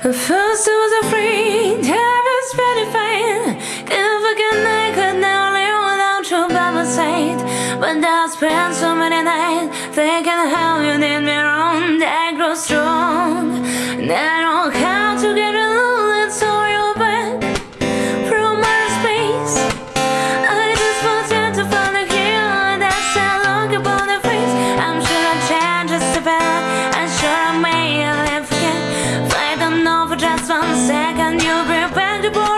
At first I was afraid, I was terrified Couldn't forget I could now live without you by my side. But I spent so many nights Thinking how you did me wrong. I grow strong. Now like a new brand, brand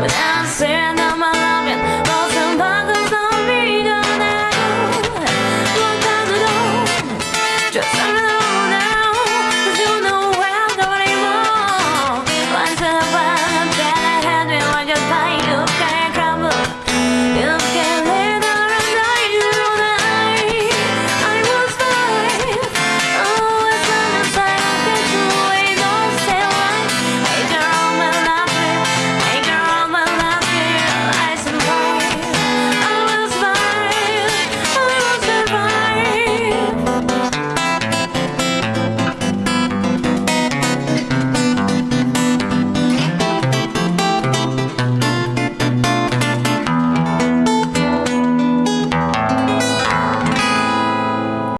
without saying